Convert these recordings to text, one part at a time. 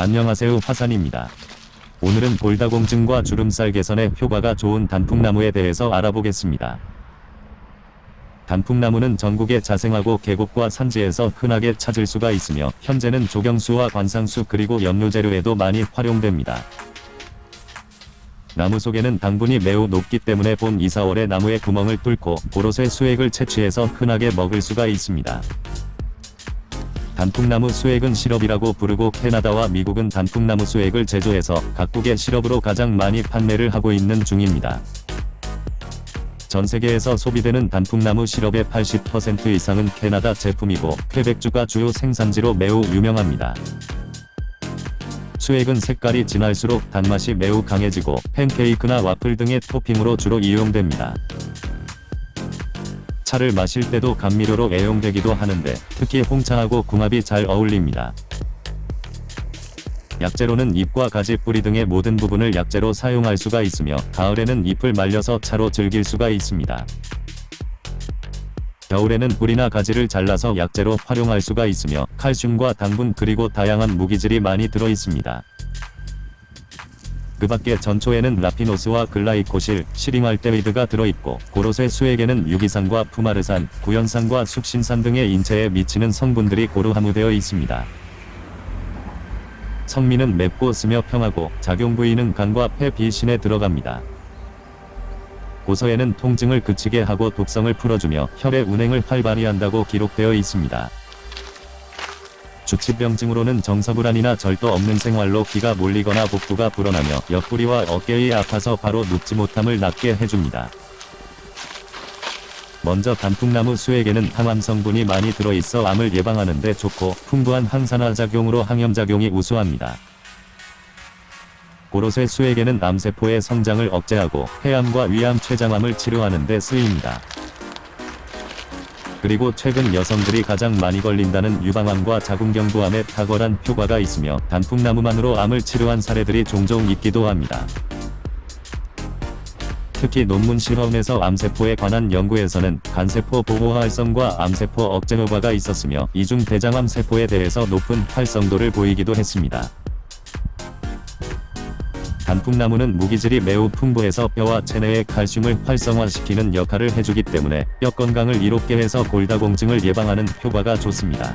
안녕하세요 화산입니다. 오늘은 골다공증과 주름살 개선에 효과가 좋은 단풍나무에 대해서 알아보겠습니다. 단풍나무는 전국에 자생하고 계곡과 산지에서 흔하게 찾을 수가 있으며 현재는 조경수와 관상수 그리고 연료재료에도 많이 활용됩니다. 나무 속에는 당분이 매우 높기 때문에 봄 2, 4월에 나무에 구멍을 뚫고 고로쇠 수액을 채취해서 흔하게 먹을 수가 있습니다. 단풍나무 수액은 시럽이라고 부르고 캐나다와 미국은 단풍나무 수액을 제조해서 각국의 시럽으로 가장 많이 판매를 하고 있는 중입니다. 전 세계에서 소비되는 단풍나무 시럽의 80% 이상은 캐나다 제품이고 퀘벡주가 주요 생산지로 매우 유명합니다. 수액은 색깔이 진할수록 단맛이 매우 강해지고 팬케이크나 와플 등의 토핑으로 주로 이용됩니다. 차를 마실 때도 감미료로 애용되기도 하는데 특히 홍차하고 궁합이 잘 어울립니다. 약재로는 잎과 가지 뿌리 등의 모든 부분을 약재로 사용할 수가 있으며 가을에는 잎을 말려서 차로 즐길 수가 있습니다. 겨울에는 뿌리나 가지를 잘라서 약재로 활용할 수가 있으며 칼슘과 당분 그리고 다양한 무기질이 많이 들어 있습니다. 그 밖에 전초에는 라피노스와 글라이코실, 시링알데히드가 들어있고 고로쇠 수액에는 유기산과 푸마르산, 구연산과 숙신산 등의 인체에 미치는 성분들이 고루 함유되어 있습니다. 성미는 맵고 쓰며 평하고 작용 부위는 간과 폐 비신에 들어갑니다. 고서에는 통증을 그치게 하고 독성을 풀어주며 혈의 운행을 활발히 한다고 기록되어 있습니다. 주치병증으로는 정서불안이나 절도 없는 생활로 기가 몰리거나 복부가 불어나며 옆구리와 어깨에 아파서 바로 눕지 못함을 낫게 해줍니다. 먼저 단풍나무 수액에는 항암 성분이 많이 들어있어 암을 예방하는 데 좋고 풍부한 항산화 작용으로 항염 작용이 우수합니다. 고로쇠 수액에는 암세포의 성장을 억제하고 폐암과 위암 췌장암을 치료하는 데 쓰입니다. 그리고 최근 여성들이 가장 많이 걸린다는 유방암과 자궁경부암에 탁월한 효과가 있으며 단풍나무만으로 암을 치료한 사례들이 종종 있기도 합니다. 특히 논문 실험에서 암세포에 관한 연구에서는 간세포 보호 활성과 암세포 억제 효과가 있었으며 이중 대장암 세포에 대해서 높은 활성도를 보이기도 했습니다. 단풍나무는 무기질이 매우 풍부해서 뼈와 체내의 칼슘을 활성화시키는 역할을 해주기 때문에 뼈 건강을 이롭게 해서 골다공증을 예방하는 효과가 좋습니다.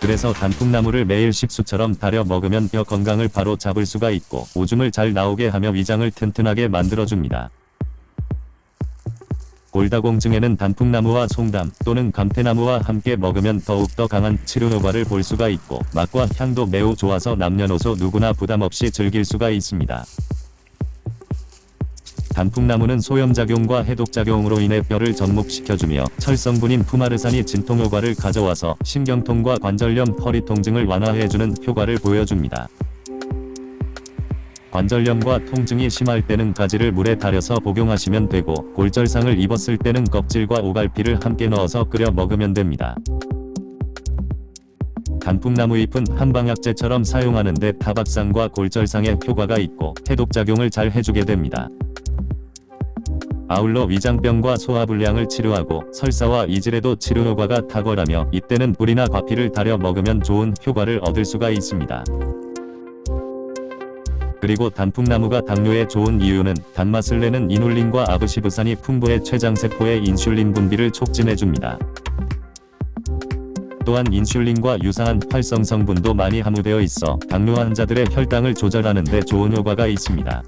그래서 단풍나무를 매일 식수처럼 달여 먹으면 뼈 건강을 바로 잡을 수가 있고 오줌을 잘 나오게 하며 위장을 튼튼하게 만들어줍니다. 골다공증에는 단풍나무와 송담 또는 감태나무와 함께 먹으면 더욱더 강한 치료 효과를 볼 수가 있고 맛과 향도 매우 좋아서 남녀노소 누구나 부담없이 즐길 수가 있습니다. 단풍나무는 소염작용과 해독작용으로 인해 뼈를 접목시켜주며 철성분인 푸마르산이 진통효과를 가져와서 신경통과 관절염 허리 통증을 완화해주는 효과를 보여줍니다. 관절염과 통증이 심할 때는 가지를 물에 달여서 복용하시면 되고 골절상을 입었을 때는 껍질과 오갈피를 함께 넣어서 끓여 먹으면 됩니다. 단풍나무 잎은 한방약재처럼 사용하는데 타박상과 골절상에 효과가 있고 해독작용을 잘 해주게 됩니다. 아울러 위장병과 소화불량을 치료하고 설사와 이질에도 치료 효과가 탁월하며 이때는 불이나 과피를 달여 먹으면 좋은 효과를 얻을 수가 있습니다. 그리고 단풍나무가 당뇨에 좋은 이유는 단맛을 내는 이눌린과 아브시브산이 풍부해 췌장세포의 인슐린 분비를 촉진해줍니다. 또한 인슐린과 유사한 활성 성분도 많이 함유되어 있어 당뇨 환자들의 혈당을 조절하는 데 좋은 효과가 있습니다.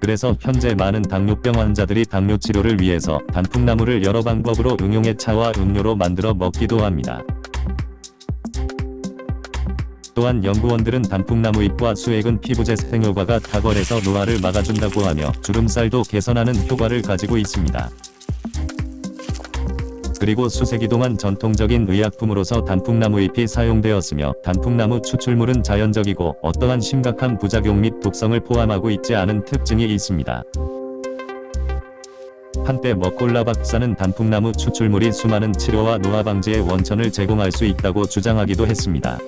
그래서 현재 많은 당뇨병 환자들이 당뇨 치료를 위해서 단풍나무를 여러 방법으로 응용해 차와 음료로 만들어 먹기도 합니다. 또한 연구원들은 단풍나무 잎과 수액은 피부재생 효과가 탁월해서 노화를 막아준다고 하며 주름살도 개선하는 효과를 가지고 있습니다. 그리고 수세기 동안 전통적인 의약품으로서 단풍나무 잎이 사용되었으며 단풍나무 추출물은 자연적이고 어떠한 심각한 부작용 및 독성을 포함하고 있지 않은 특징이 있습니다. 한때 머콜라 박사는 단풍나무 추출물이 수많은 치료와 노화 방지의 원천을 제공할 수 있다고 주장하기도 했습니다.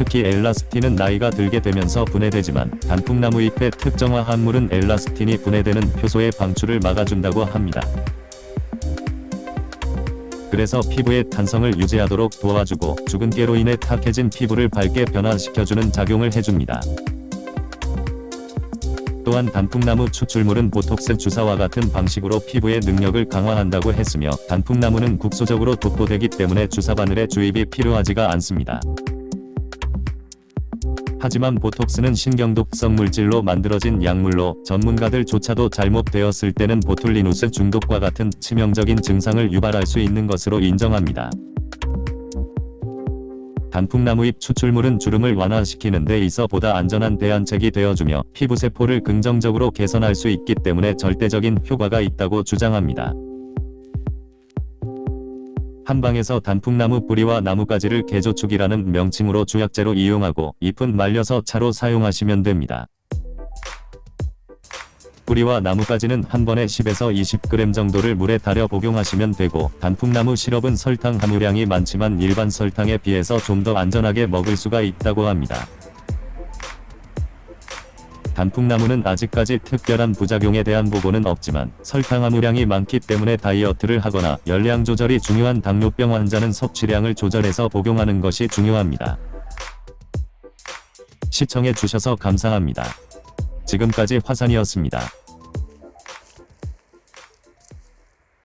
특히 엘라스틴은 나이가 들게 되면서 분해되지만 단풍나무 잎의 특정화 합물은 엘라스틴이 분해되는 효소의 방출을 막아준다고 합니다. 그래서 피부의 탄성을 유지하도록 도와주고 죽은 깨로 인해 탁해진 피부를 밝게 변화시켜주는 작용을 해줍니다. 또한 단풍나무 추출물은 보톡스 주사와 같은 방식으로 피부의 능력을 강화한다고 했으며 단풍나무는 국소적으로 독보되기 때문에 주사 바늘의 주입이 필요하지가 않습니다. 하지만 보톡스는 신경독성 물질로 만들어진 약물로 전문가들조차도 잘못되었을 때는 보툴리누스 중독과 같은 치명적인 증상을 유발할 수 있는 것으로 인정합니다. 단풍나무잎 추출물은 주름을 완화시키는 데 있어 보다 안전한 대안책이 되어주며 피부세포를 긍정적으로 개선할 수 있기 때문에 절대적인 효과가 있다고 주장합니다. 한방에서 단풍나무 뿌리와 나뭇가지를 개조축이라는 명칭으로 주약재로 이용하고 잎은 말려서 차로 사용하시면 됩니다. 뿌리와 나뭇가지는 한 번에 10에서 20g 정도를 물에 달여 복용하시면 되고 단풍나무 시럽은 설탕 함유량이 많지만 일반 설탕에 비해서 좀 더 안전하게 먹을 수가 있다고 합니다. 단풍나무는 아직까지 특별한 부작용에 대한 보고는 없지만 설탕 함유량이 많기 때문에 다이어트를 하거나 열량 조절이 중요한 당뇨병 환자는 섭취량을 조절해서 복용하는 것이 중요합니다. 시청해 주셔서 감사합니다. 지금까지 화산이었습니다.